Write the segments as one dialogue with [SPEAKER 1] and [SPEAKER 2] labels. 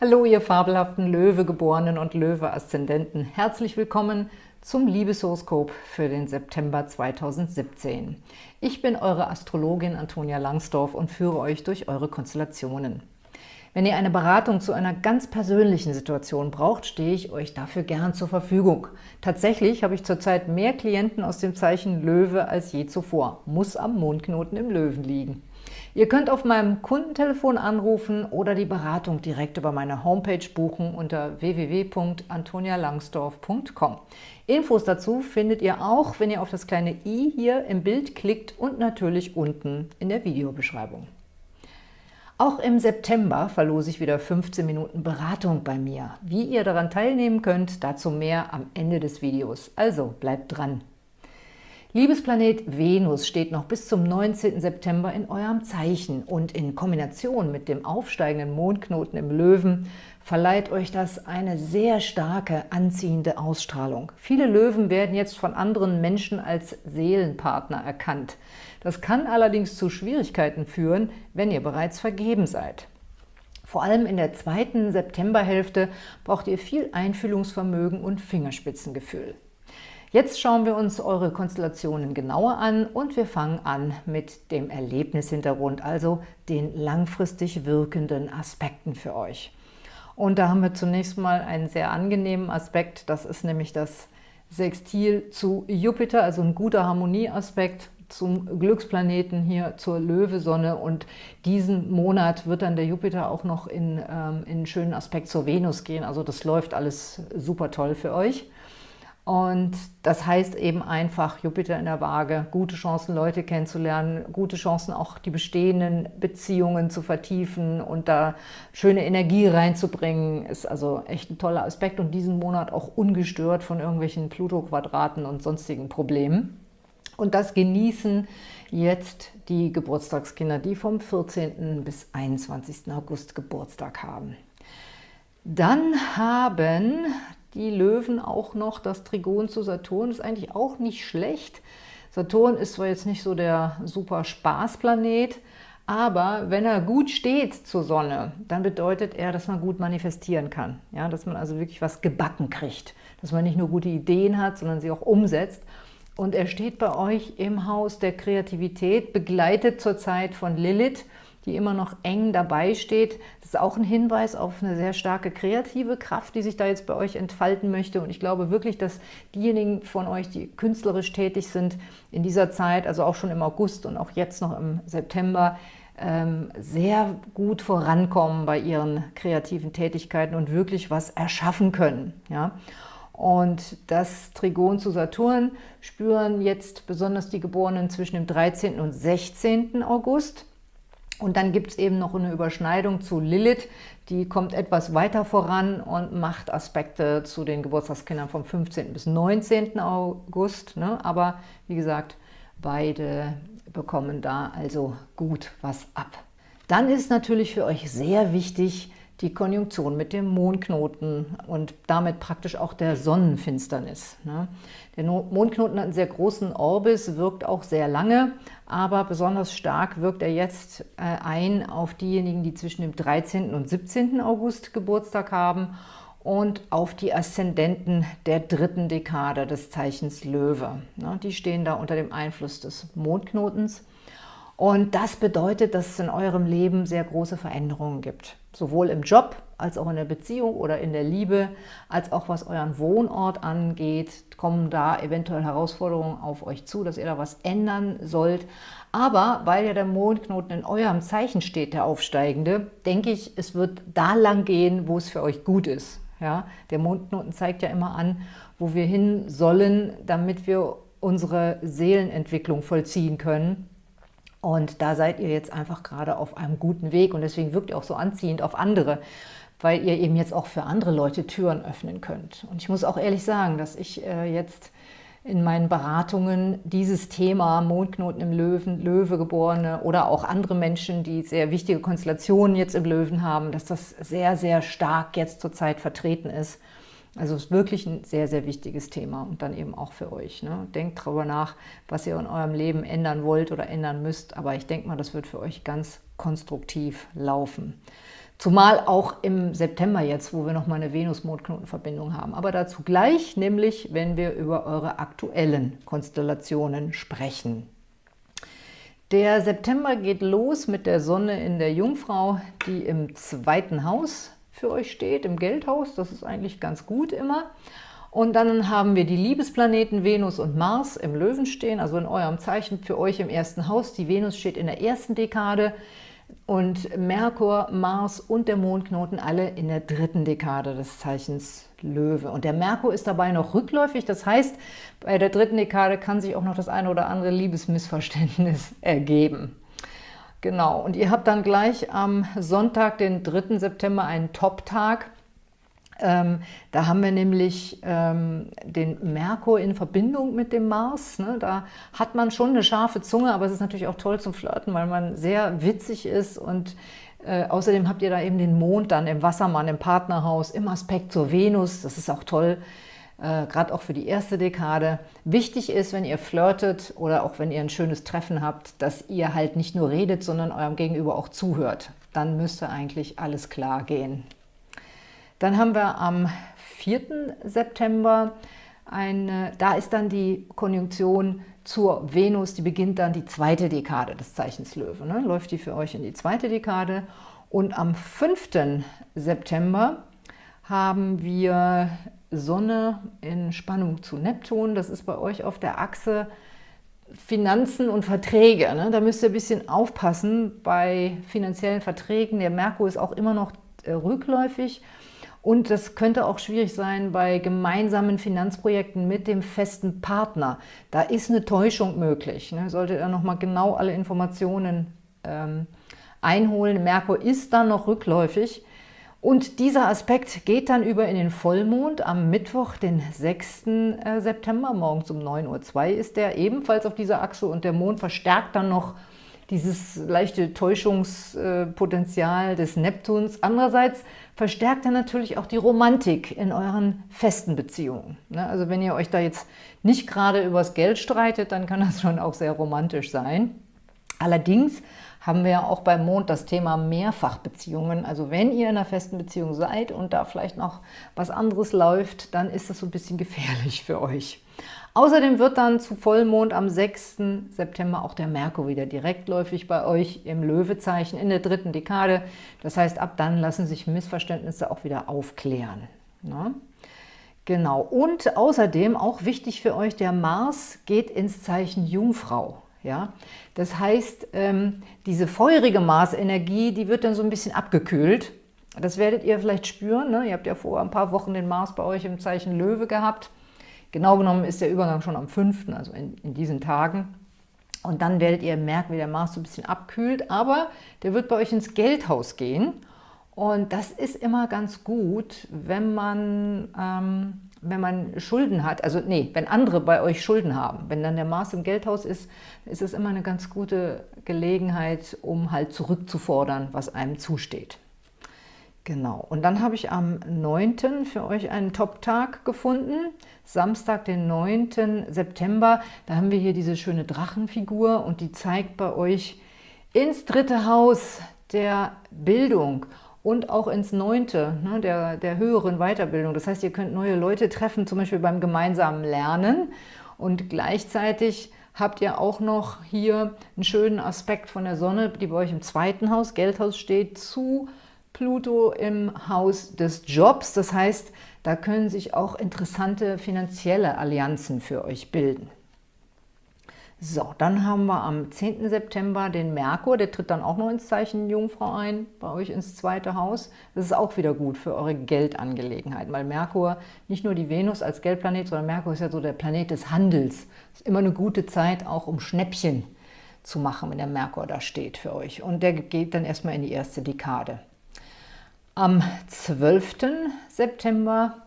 [SPEAKER 1] Hallo, ihr fabelhaften Löwegeborenen und Löwe-Aszendenten. Herzlich willkommen zum Liebeshoroskop für den September 2017. Ich bin eure Astrologin Antonia Langsdorf und führe euch durch eure Konstellationen. Wenn ihr eine Beratung zu einer ganz persönlichen Situation braucht, stehe ich euch dafür gern zur Verfügung. Tatsächlich habe ich zurzeit mehr Klienten aus dem Zeichen Löwe als je zuvor. Muss am Mondknoten im Löwen liegen. Ihr könnt auf meinem Kundentelefon anrufen oder die Beratung direkt über meine Homepage buchen unter www.antonialangsdorf.com. Infos dazu findet ihr auch, wenn ihr auf das kleine i hier im Bild klickt und natürlich unten in der Videobeschreibung. Auch im September verlose ich wieder 15 Minuten Beratung bei mir. Wie ihr daran teilnehmen könnt, dazu mehr am Ende des Videos. Also bleibt dran! Liebesplanet Venus steht noch bis zum 19. September in eurem Zeichen und in Kombination mit dem aufsteigenden Mondknoten im Löwen verleiht euch das eine sehr starke, anziehende Ausstrahlung. Viele Löwen werden jetzt von anderen Menschen als Seelenpartner erkannt. Das kann allerdings zu Schwierigkeiten führen, wenn ihr bereits vergeben seid. Vor allem in der zweiten Septemberhälfte braucht ihr viel Einfühlungsvermögen und Fingerspitzengefühl. Jetzt schauen wir uns eure Konstellationen genauer an und wir fangen an mit dem Erlebnishintergrund, also den langfristig wirkenden Aspekten für euch. Und da haben wir zunächst mal einen sehr angenehmen Aspekt, das ist nämlich das Sextil zu Jupiter, also ein guter Harmonieaspekt zum Glücksplaneten hier zur Löwesonne und diesen Monat wird dann der Jupiter auch noch in, ähm, in einen schönen Aspekt zur Venus gehen, also das läuft alles super toll für euch. Und das heißt eben einfach, Jupiter in der Waage, gute Chancen, Leute kennenzulernen, gute Chancen, auch die bestehenden Beziehungen zu vertiefen und da schöne Energie reinzubringen, ist also echt ein toller Aspekt und diesen Monat auch ungestört von irgendwelchen Pluto-Quadraten und sonstigen Problemen. Und das genießen jetzt die Geburtstagskinder, die vom 14. bis 21. August Geburtstag haben. Dann haben die Löwen auch noch das Trigon zu Saturn. ist eigentlich auch nicht schlecht. Saturn ist zwar jetzt nicht so der super Spaßplanet, aber wenn er gut steht zur Sonne, dann bedeutet er, dass man gut manifestieren kann. Ja, dass man also wirklich was gebacken kriegt. Dass man nicht nur gute Ideen hat, sondern sie auch umsetzt. Und er steht bei euch im Haus der Kreativität, begleitet zurzeit von Lilith, die immer noch eng dabei steht. Das ist auch ein Hinweis auf eine sehr starke kreative Kraft, die sich da jetzt bei euch entfalten möchte. Und ich glaube wirklich, dass diejenigen von euch, die künstlerisch tätig sind, in dieser Zeit, also auch schon im August und auch jetzt noch im September, ähm, sehr gut vorankommen bei ihren kreativen Tätigkeiten und wirklich was erschaffen können. Ja? Und das Trigon zu Saturn spüren jetzt besonders die Geborenen zwischen dem 13. und 16. August. Und dann gibt es eben noch eine Überschneidung zu Lilith, die kommt etwas weiter voran und macht Aspekte zu den Geburtstagskindern vom 15. bis 19. August. Ne? Aber wie gesagt, beide bekommen da also gut was ab. Dann ist natürlich für euch sehr wichtig, die Konjunktion mit dem Mondknoten und damit praktisch auch der Sonnenfinsternis. Ne? Der Mondknoten hat einen sehr großen Orbis, wirkt auch sehr lange, aber besonders stark wirkt er jetzt äh, ein auf diejenigen, die zwischen dem 13. und 17. August Geburtstag haben und auf die Aszendenten der dritten Dekade des Zeichens Löwe. Ne? Die stehen da unter dem Einfluss des Mondknotens. Und das bedeutet, dass es in eurem Leben sehr große Veränderungen gibt. Sowohl im Job, als auch in der Beziehung oder in der Liebe, als auch was euren Wohnort angeht, kommen da eventuell Herausforderungen auf euch zu, dass ihr da was ändern sollt. Aber weil ja der Mondknoten in eurem Zeichen steht, der aufsteigende, denke ich, es wird da lang gehen, wo es für euch gut ist. Ja, der Mondknoten zeigt ja immer an, wo wir hin sollen, damit wir unsere Seelenentwicklung vollziehen können. Und da seid ihr jetzt einfach gerade auf einem guten Weg und deswegen wirkt ihr auch so anziehend auf andere, weil ihr eben jetzt auch für andere Leute Türen öffnen könnt. Und ich muss auch ehrlich sagen, dass ich äh, jetzt in meinen Beratungen dieses Thema Mondknoten im Löwen, Löwegeborene oder auch andere Menschen, die sehr wichtige Konstellationen jetzt im Löwen haben, dass das sehr, sehr stark jetzt zurzeit vertreten ist. Also es ist wirklich ein sehr, sehr wichtiges Thema und dann eben auch für euch. Ne? Denkt darüber nach, was ihr in eurem Leben ändern wollt oder ändern müsst, aber ich denke mal, das wird für euch ganz konstruktiv laufen. Zumal auch im September jetzt, wo wir nochmal eine Venus-Mondknotenverbindung haben. Aber dazu gleich, nämlich wenn wir über eure aktuellen Konstellationen sprechen. Der September geht los mit der Sonne in der Jungfrau, die im zweiten Haus für euch steht, im Geldhaus. Das ist eigentlich ganz gut immer. Und dann haben wir die Liebesplaneten Venus und Mars im Löwen stehen, also in eurem Zeichen für euch im ersten Haus. Die Venus steht in der ersten Dekade und Merkur, Mars und der Mondknoten alle in der dritten Dekade des Zeichens Löwe. Und der Merkur ist dabei noch rückläufig, das heißt, bei der dritten Dekade kann sich auch noch das eine oder andere Liebesmissverständnis ergeben. Genau, und ihr habt dann gleich am Sonntag, den 3. September, einen Top-Tag ähm, da haben wir nämlich ähm, den Merkur in Verbindung mit dem Mars. Ne? Da hat man schon eine scharfe Zunge, aber es ist natürlich auch toll zum Flirten, weil man sehr witzig ist und äh, außerdem habt ihr da eben den Mond dann im Wassermann, im Partnerhaus, im Aspekt zur Venus. Das ist auch toll, äh, gerade auch für die erste Dekade. Wichtig ist, wenn ihr flirtet oder auch wenn ihr ein schönes Treffen habt, dass ihr halt nicht nur redet, sondern eurem Gegenüber auch zuhört. Dann müsste eigentlich alles klar gehen. Dann haben wir am 4. September, eine, da ist dann die Konjunktion zur Venus, die beginnt dann die zweite Dekade des Zeichens Löwe. Ne? Läuft die für euch in die zweite Dekade. Und am 5. September haben wir Sonne in Spannung zu Neptun. Das ist bei euch auf der Achse Finanzen und Verträge. Ne? Da müsst ihr ein bisschen aufpassen bei finanziellen Verträgen. Der Merkur ist auch immer noch äh, rückläufig und das könnte auch schwierig sein bei gemeinsamen Finanzprojekten mit dem festen Partner. Da ist eine Täuschung möglich. Ne? Solltet ihr nochmal genau alle Informationen ähm, einholen. Merkur ist dann noch rückläufig. Und dieser Aspekt geht dann über in den Vollmond am Mittwoch, den 6. Äh, September, morgens um 9.02 Uhr ist der ebenfalls auf dieser Achse und der Mond verstärkt dann noch dieses leichte Täuschungspotenzial des Neptuns. Andererseits verstärkt er natürlich auch die Romantik in euren festen Beziehungen. Ne? Also wenn ihr euch da jetzt nicht gerade übers Geld streitet, dann kann das schon auch sehr romantisch sein. Allerdings haben wir ja auch beim Mond das Thema Mehrfachbeziehungen. Also wenn ihr in einer festen Beziehung seid und da vielleicht noch was anderes läuft, dann ist das so ein bisschen gefährlich für euch. Außerdem wird dann zu Vollmond am 6. September auch der Merkur wieder direktläufig bei euch im Löwezeichen in der dritten Dekade. Das heißt, ab dann lassen sich Missverständnisse auch wieder aufklären. Ne? Genau, und außerdem auch wichtig für euch, der Mars geht ins Zeichen Jungfrau. Ja? Das heißt, ähm, diese feurige Marsenergie, die wird dann so ein bisschen abgekühlt. Das werdet ihr vielleicht spüren. Ne? Ihr habt ja vor ein paar Wochen den Mars bei euch im Zeichen Löwe gehabt. Genau genommen ist der Übergang schon am 5., also in, in diesen Tagen. Und dann werdet ihr merken, wie der Mars so ein bisschen abkühlt, aber der wird bei euch ins Geldhaus gehen. Und das ist immer ganz gut, wenn man, ähm, wenn man Schulden hat, also nee, wenn andere bei euch Schulden haben. Wenn dann der Mars im Geldhaus ist, ist es immer eine ganz gute Gelegenheit, um halt zurückzufordern, was einem zusteht. Genau, und dann habe ich am 9. für euch einen Top-Tag gefunden. Samstag, den 9. September. Da haben wir hier diese schöne Drachenfigur und die zeigt bei euch ins dritte Haus der Bildung und auch ins neunte, ne, der, der höheren Weiterbildung. Das heißt, ihr könnt neue Leute treffen, zum Beispiel beim gemeinsamen Lernen. Und gleichzeitig habt ihr auch noch hier einen schönen Aspekt von der Sonne, die bei euch im zweiten Haus, Geldhaus steht, zu Pluto im Haus des Jobs. Das heißt, da können sich auch interessante finanzielle Allianzen für euch bilden. So, dann haben wir am 10. September den Merkur, der tritt dann auch noch ins Zeichen Jungfrau ein, bei euch ins zweite Haus. Das ist auch wieder gut für eure Geldangelegenheiten, weil Merkur nicht nur die Venus als Geldplanet, sondern Merkur ist ja so der Planet des Handels. Ist immer eine gute Zeit, auch um Schnäppchen zu machen, wenn der Merkur da steht für euch. Und der geht dann erstmal in die erste Dekade. Am 12. September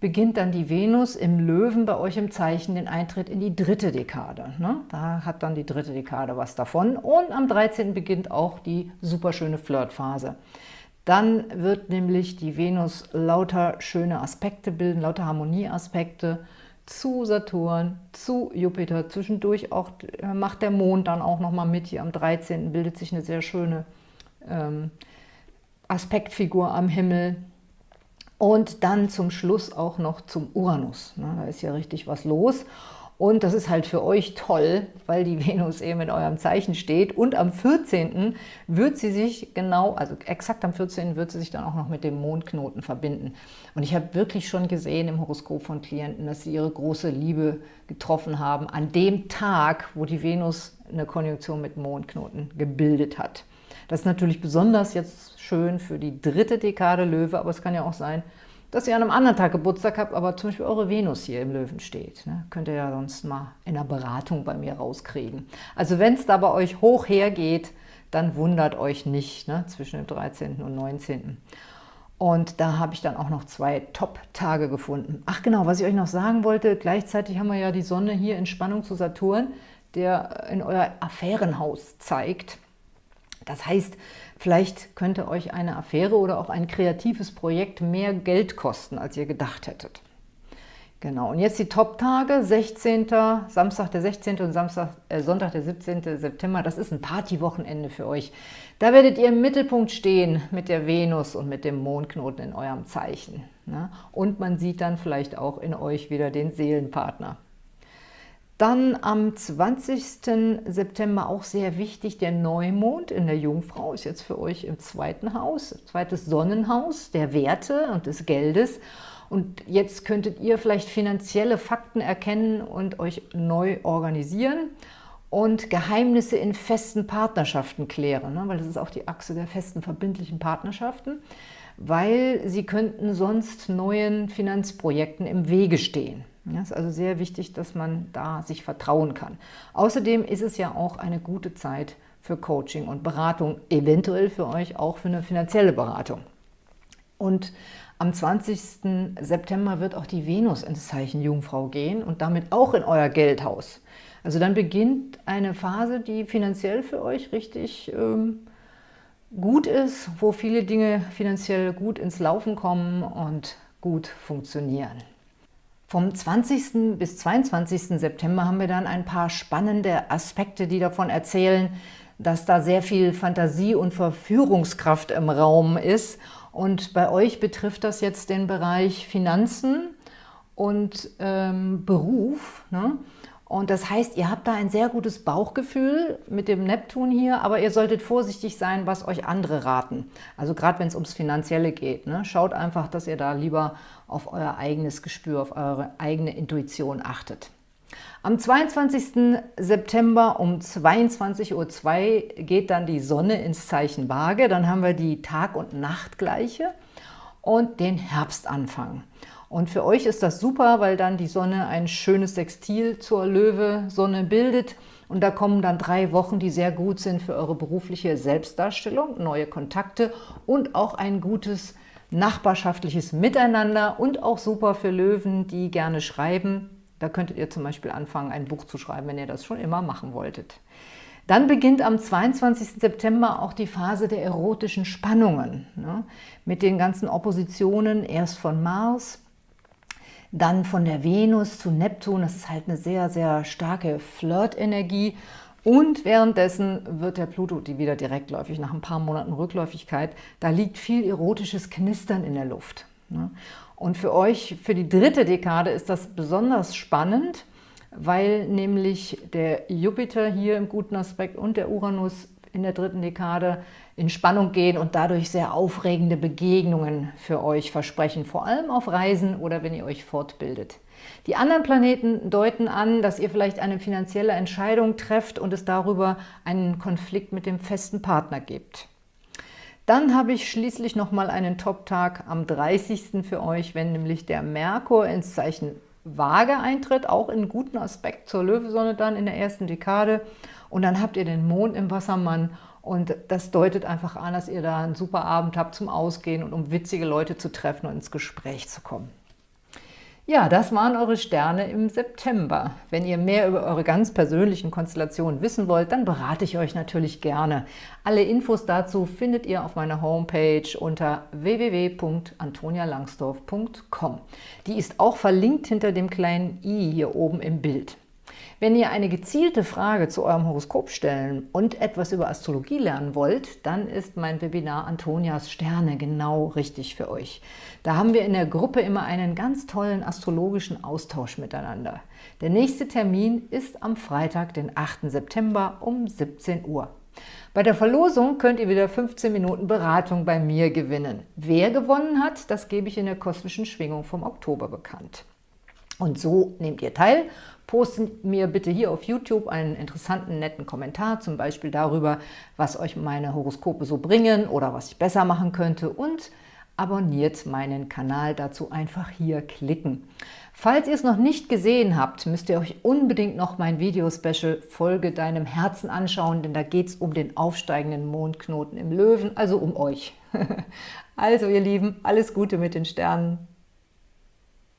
[SPEAKER 1] beginnt dann die Venus im Löwen bei euch im Zeichen den Eintritt in die dritte Dekade. Ne? Da hat dann die dritte Dekade was davon. Und am 13. beginnt auch die superschöne Flirtphase. Dann wird nämlich die Venus lauter schöne Aspekte bilden, lauter Harmonieaspekte zu Saturn, zu Jupiter. Zwischendurch auch äh, macht der Mond dann auch nochmal mit. Hier am 13. bildet sich eine sehr schöne ähm, Aspektfigur am Himmel. Und dann zum Schluss auch noch zum Uranus. Da ist ja richtig was los. Und das ist halt für euch toll, weil die Venus eben in eurem Zeichen steht. Und am 14. wird sie sich genau, also exakt am 14. wird sie sich dann auch noch mit dem Mondknoten verbinden. Und ich habe wirklich schon gesehen im Horoskop von Klienten, dass sie ihre große Liebe getroffen haben an dem Tag, wo die Venus eine Konjunktion mit Mondknoten gebildet hat. Das ist natürlich besonders jetzt schön für die dritte Dekade Löwe, aber es kann ja auch sein, dass ihr an einem anderen Tag Geburtstag habt, aber zum Beispiel eure Venus hier im Löwen steht. Ne? Könnt ihr ja sonst mal in einer Beratung bei mir rauskriegen. Also wenn es da bei euch hoch hergeht, dann wundert euch nicht ne? zwischen dem 13. und 19. Und da habe ich dann auch noch zwei Top-Tage gefunden. Ach genau, was ich euch noch sagen wollte, gleichzeitig haben wir ja die Sonne hier in Spannung zu Saturn, der in euer Affärenhaus zeigt. Das heißt, vielleicht könnte euch eine Affäre oder auch ein kreatives Projekt mehr Geld kosten, als ihr gedacht hättet. Genau, und jetzt die Top-Tage, 16. Samstag der 16. und Samstag, äh, Sonntag der 17. September, das ist ein Partywochenende für euch. Da werdet ihr im Mittelpunkt stehen mit der Venus und mit dem Mondknoten in eurem Zeichen. Ne? Und man sieht dann vielleicht auch in euch wieder den Seelenpartner. Dann am 20. September auch sehr wichtig, der Neumond in der Jungfrau ist jetzt für euch im zweiten Haus, zweites Sonnenhaus der Werte und des Geldes. Und jetzt könntet ihr vielleicht finanzielle Fakten erkennen und euch neu organisieren und Geheimnisse in festen Partnerschaften klären, ne? weil das ist auch die Achse der festen verbindlichen Partnerschaften, weil sie könnten sonst neuen Finanzprojekten im Wege stehen. Ja, ist also sehr wichtig, dass man da sich vertrauen kann. Außerdem ist es ja auch eine gute Zeit für Coaching und Beratung, eventuell für euch auch für eine finanzielle Beratung. Und am 20. September wird auch die Venus ins Zeichen Jungfrau gehen und damit auch in euer Geldhaus. Also dann beginnt eine Phase, die finanziell für euch richtig ähm, gut ist, wo viele Dinge finanziell gut ins Laufen kommen und gut funktionieren. Vom 20. bis 22. September haben wir dann ein paar spannende Aspekte, die davon erzählen, dass da sehr viel Fantasie und Verführungskraft im Raum ist. Und bei euch betrifft das jetzt den Bereich Finanzen und ähm, Beruf. Ne? Und das heißt, ihr habt da ein sehr gutes Bauchgefühl mit dem Neptun hier, aber ihr solltet vorsichtig sein, was euch andere raten. Also gerade wenn es ums Finanzielle geht. Ne? Schaut einfach, dass ihr da lieber auf euer eigenes Gespür, auf eure eigene Intuition achtet. Am 22. September um 22.02 Uhr geht dann die Sonne ins Zeichen Waage. Dann haben wir die Tag- und Nachtgleiche und den Herbstanfang. Und für euch ist das super, weil dann die Sonne ein schönes Sextil zur Löwe-Sonne bildet. Und da kommen dann drei Wochen, die sehr gut sind für eure berufliche Selbstdarstellung, neue Kontakte und auch ein gutes nachbarschaftliches Miteinander und auch super für Löwen, die gerne schreiben. Da könntet ihr zum Beispiel anfangen, ein Buch zu schreiben, wenn ihr das schon immer machen wolltet. Dann beginnt am 22. September auch die Phase der erotischen Spannungen, ne? mit den ganzen Oppositionen, erst von Mars, dann von der Venus zu Neptun, das ist halt eine sehr, sehr starke Flirt-Energie. Und währenddessen wird der Pluto die wieder direktläufig, nach ein paar Monaten Rückläufigkeit. Da liegt viel erotisches Knistern in der Luft. Ne? Und für euch, für die dritte Dekade ist das besonders spannend, weil nämlich der Jupiter hier im guten Aspekt und der Uranus in der dritten Dekade in Spannung gehen und dadurch sehr aufregende Begegnungen für euch versprechen, vor allem auf Reisen oder wenn ihr euch fortbildet. Die anderen Planeten deuten an, dass ihr vielleicht eine finanzielle Entscheidung trefft und es darüber einen Konflikt mit dem festen Partner gibt. Dann habe ich schließlich nochmal einen Top-Tag am 30. für euch, wenn nämlich der Merkur ins Zeichen Waage eintritt, auch in guten Aspekt zur Löwesonne dann in der ersten Dekade. Und dann habt ihr den Mond im Wassermann und das deutet einfach an, dass ihr da einen super Abend habt zum Ausgehen und um witzige Leute zu treffen und ins Gespräch zu kommen. Ja, das waren eure Sterne im September. Wenn ihr mehr über eure ganz persönlichen Konstellationen wissen wollt, dann berate ich euch natürlich gerne. Alle Infos dazu findet ihr auf meiner Homepage unter www.antonialangsdorf.com. Die ist auch verlinkt hinter dem kleinen i hier oben im Bild. Wenn ihr eine gezielte Frage zu eurem Horoskop stellen und etwas über Astrologie lernen wollt, dann ist mein Webinar Antonias Sterne genau richtig für euch. Da haben wir in der Gruppe immer einen ganz tollen astrologischen Austausch miteinander. Der nächste Termin ist am Freitag, den 8. September um 17 Uhr. Bei der Verlosung könnt ihr wieder 15 Minuten Beratung bei mir gewinnen. Wer gewonnen hat, das gebe ich in der kosmischen Schwingung vom Oktober bekannt. Und so nehmt ihr teil Postet mir bitte hier auf YouTube einen interessanten, netten Kommentar, zum Beispiel darüber, was euch meine Horoskope so bringen oder was ich besser machen könnte und abonniert meinen Kanal, dazu einfach hier klicken. Falls ihr es noch nicht gesehen habt, müsst ihr euch unbedingt noch mein Video-Special Folge deinem Herzen anschauen, denn da geht es um den aufsteigenden Mondknoten im Löwen, also um euch. also ihr Lieben, alles Gute mit den Sternen.